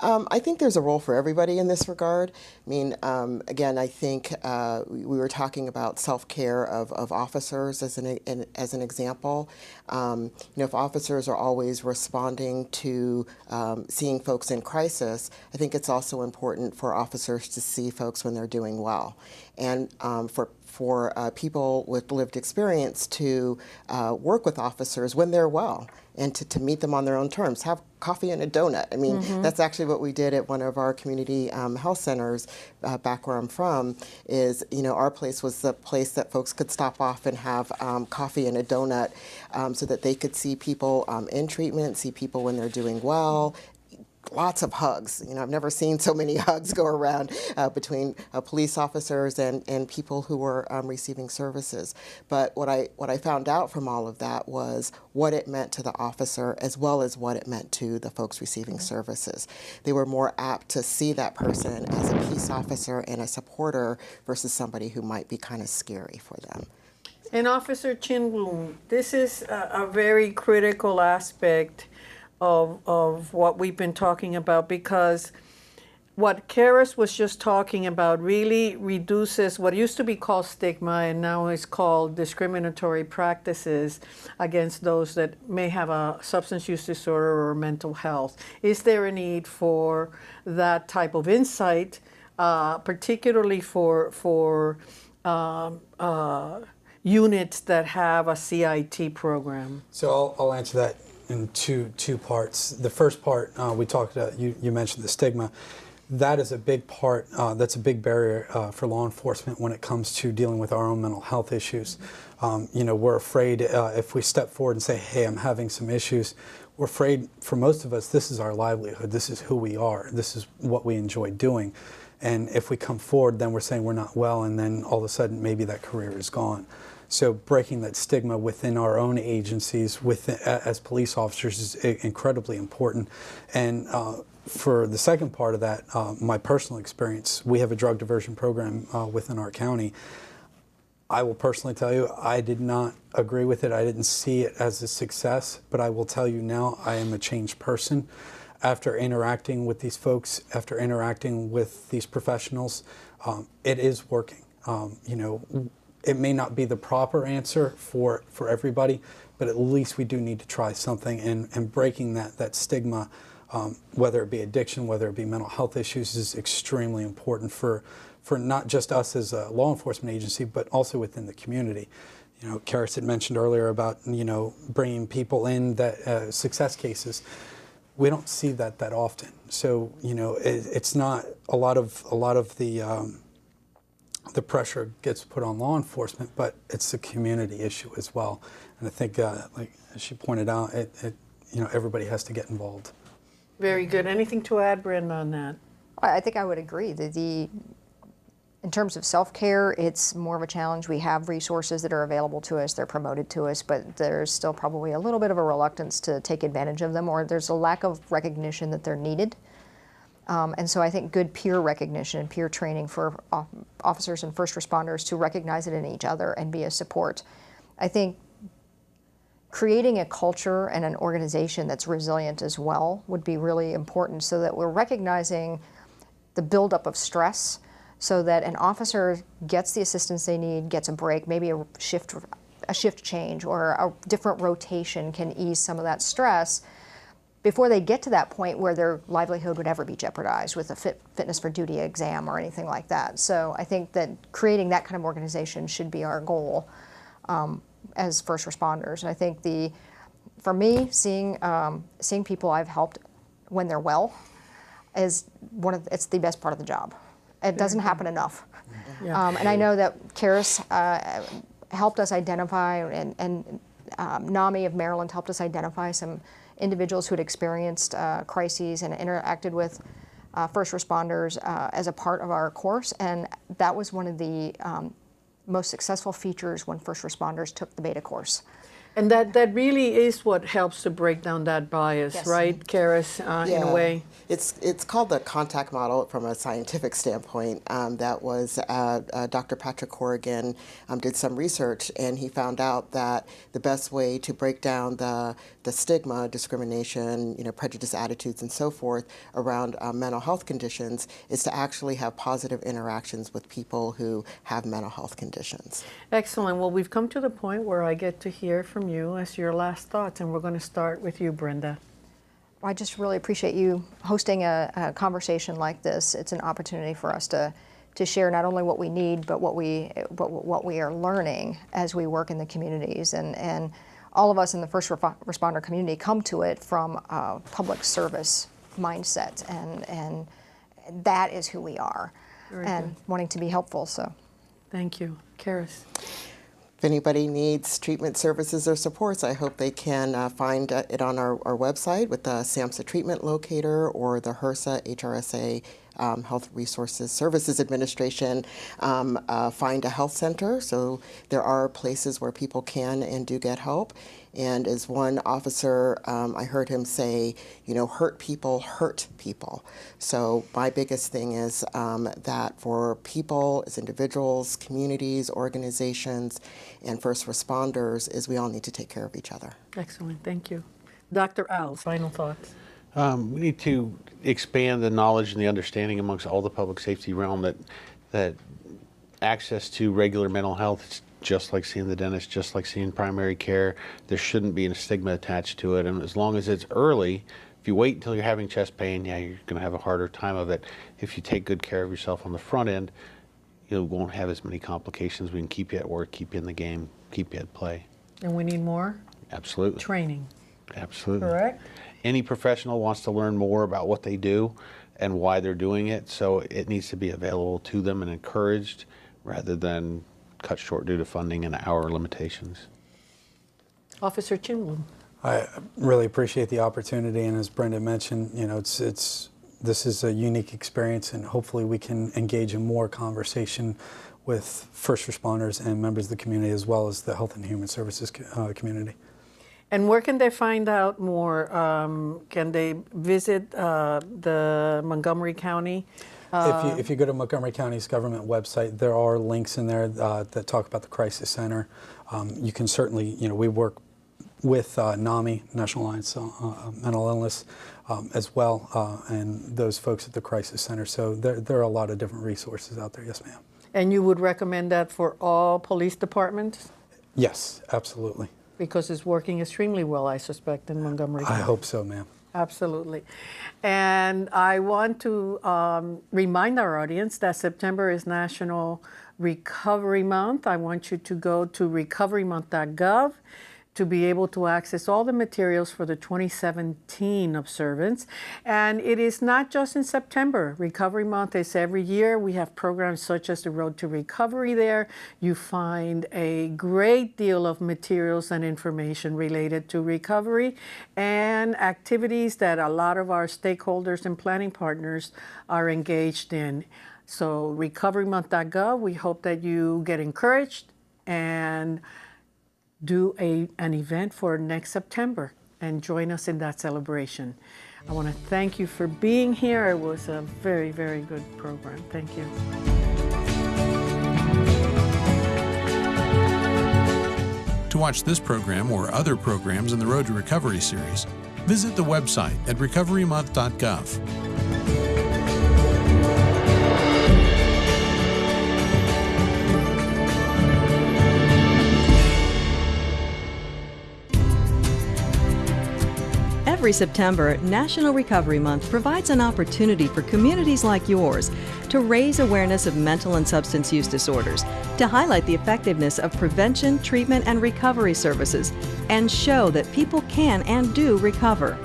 Um, I think there's a role for everybody in this regard. I mean, um, again, I think uh, we were talking about self-care of, of officers as an, in, as an example. Um, you know, if officers are always responding to um, seeing folks in crisis, I think it's also important for officers to see folks when they're doing well. And um, for for uh, people with lived experience to uh, work with officers when they're well and to, to meet them on their own terms. Have coffee and a donut. I mean, mm-hmm. that's actually what we did at one of our community um, health centers uh, back where I'm from. Is you know our place was the place that folks could stop off and have um, coffee and a donut, um, so that they could see people um, in treatment, see people when they're doing well, lots of hugs. You know, I've never seen so many hugs go around uh, between uh, police officers and, and people who were um, receiving services. But what I what I found out from all of that was what it meant to the officer as well as what it meant to the folks receiving services. They were more apt to see that person as a peace officer and a supporter versus somebody who might be kind of scary for them. And Officer Chin Chinbloom, this is a, a very critical aspect of, of what we've been talking about because what Keris was just talking about really reduces what used to be called stigma and now is called discriminatory practices against those that may have a substance use disorder or mental health. Is there a need for that type of insight, uh, particularly for for um, uh, units that have a CIT program? So I'll, I'll answer that in two two parts. The first part uh, we talked about, you, you mentioned the stigma. That is a big part. Uh, that's a big barrier uh, for law enforcement when it comes to dealing with our own mental health issues. Um, you know, we're afraid uh, if we step forward and say, "Hey, I'm having some issues," we're afraid. For most of us, this is our livelihood. This is who we are. This is what we enjoy doing. And if we come forward, then we're saying we're not well, and then all of a sudden, maybe that career is gone. So breaking that stigma within our own agencies, within, as police officers, is incredibly important. And uh, for the second part of that, uh, my personal experience, we have a drug diversion program uh, within our county. I will personally tell you, I did not agree with it. I didn't see it as a success, but I will tell you now, I am a changed person. After interacting with these folks, after interacting with these professionals, um, it is working. Um, you know, it may not be the proper answer for, for everybody, but at least we do need to try something and, and breaking that, that stigma, um, whether it be addiction, whether it be mental health issues, is extremely important for, for not just us as a law enforcement agency, but also within the community. You know, Keris had mentioned earlier about, you know, bringing people in that uh, success cases. We don't see that that often. So, you know, it, it's not a lot of, a lot of the, um, the pressure gets put on law enforcement, but it's a community issue as well. And I think, uh, like she pointed out, it, it, you know, everybody has to get involved. Very good. Anything to add, Brenda, on that? I think I would agree. that the in terms of self-care, it's more of a challenge. We have resources that are available to us, they're promoted to us, but there's still probably a little bit of a reluctance to take advantage of them, or there's a lack of recognition that they're needed. Um, and so I think good peer recognition and peer training for officers and first responders to recognize it in each other and be a support. I think creating a culture and an organization that's resilient as well would be really important so that we're recognizing the buildup of stress so that an officer gets the assistance they need, gets a break, maybe a shift, a shift change or a different rotation can ease some of that stress before they get to that point where their livelihood would ever be jeopardized with a fit, fitness for duty exam or anything like that. So I think that creating that kind of organization should be our goal. Um, as first responders. And I think the, for me, seeing um, seeing people I've helped when they're well is one of the, it's the best part of the job. It doesn't happen enough. Yeah. Um, and I know that Keris uh, helped us identify, and, and um, NAMI of Maryland helped us identify some individuals who had experienced uh, crises and interacted with uh, first responders uh, as a part of our course. And that was one of the um, most successful features when first responders took the beta course. And that, that really is what helps to break down that bias, yes. right, Keris, uh, yeah. in a way? It's, it's called the contact model from a scientific standpoint. Um, that was uh, uh, Dr. Patrick Corrigan um, did some research and he found out that the best way to break down the, the stigma, discrimination, you know, prejudice attitudes and so forth around uh, mental health conditions is to actually have positive interactions with people who have mental health conditions. Excellent. Well, we've come to the point where I get to hear from you as your last thoughts, and we're going to start with you, Brenda. I just really appreciate you hosting a, a, conversation like this. It's an opportunity for us to to share not only what we need, but what we what, what we are learning as we work in the communities. And and all of us in the first responder community come to it from a public service mindset, and and that is who we are, Very and good. wanting to be helpful. So, thank you, Keris. If anybody needs treatment services or supports, I hope they can uh, find uh, it on our, our website with the SAMHSA treatment locator or the HRSA, HRSA um, Health Resources Services Administration um, uh, find a health center. So there are places where people can and do get help. And as one officer, um, I heard him say, you know, hurt people hurt people. So my biggest thing is um, that for people as individuals, communities, organizations, and first responders is we all need to take care of each other. Excellent, thank you. Dr. Al, final thoughts. Um, we need to expand the knowledge and the understanding amongst all the public safety realm that that access to regular mental health is just like seeing the dentist, just like seeing primary care. There shouldn't be a stigma attached to it, and as long as it's early, if you wait until you're having chest pain, yeah, you're going to have a harder time of it. If you take good care of yourself on the front end, you won't have as many complications. We can keep you at work, keep you in the game, keep you at play. And we need more Absolutely. training, Absolutely. correct? Any professional wants to learn more about what they do and why they're doing it, so it needs to be available to them and encouraged rather than cut short due to funding and hour limitations. Officer Chinwood. I really appreciate the opportunity, and as Brenda mentioned, you know, it's it's this is a unique experience, and hopefully we can engage in more conversation with first responders and members of the community, as well as the health and human services co- uh, community. And where can they find out more? Um, can they visit uh, the Montgomery County? If, you, if you go to Montgomery County's government website, there are links in there uh, that talk about the crisis center. Um, you can certainly, you know, we work with uh, NAMI, National Alliance on uh, Mental Illness, um, as well, uh, and those folks at the crisis center. So there, there are a lot of different resources out there. Yes, ma'am. And you would recommend that for all police departments? Yes, absolutely. Because it's working extremely well, I suspect, in Montgomery County. I hope so, ma'am. Absolutely. And I want to um, remind our audience that September is National Recovery Month. I want you to go to recoverymonth.gov to be able to access all the materials for the 2017 observance. And it is not just in September. Recovery Month is every year. We have programs such as the Road to Recovery there. You find a great deal of materials and information related to recovery and activities that a lot of our stakeholders and planning partners are engaged in. So recoverymonth.gov, we hope that you get encouraged and do a, an event for next September and join us in that celebration. I want to thank you for being here. It was a very, very good program. Thank you. To watch this program or other programs in the Road to Recovery series, visit the website at recoverymonth.gov. Every September, National Recovery Month provides an opportunity for communities like yours to raise awareness of mental and substance use disorders, to highlight the effectiveness of prevention, treatment, and recovery services, and show that people can and do recover.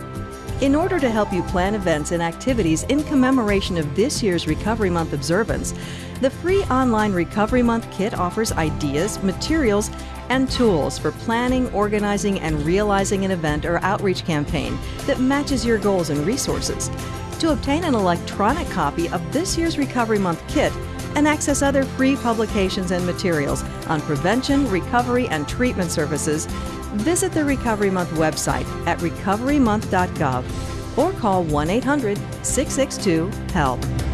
In order to help you plan events and activities in commemoration of this year's Recovery Month observance, the free online Recovery Month kit offers ideas, materials, and tools for planning, organizing, and realizing an event or outreach campaign that matches your goals and resources. To obtain an electronic copy of this year's Recovery Month kit and access other free publications and materials on prevention, recovery, and treatment services, visit the Recovery Month website at recoverymonth.gov or call 1 800 662 HELP.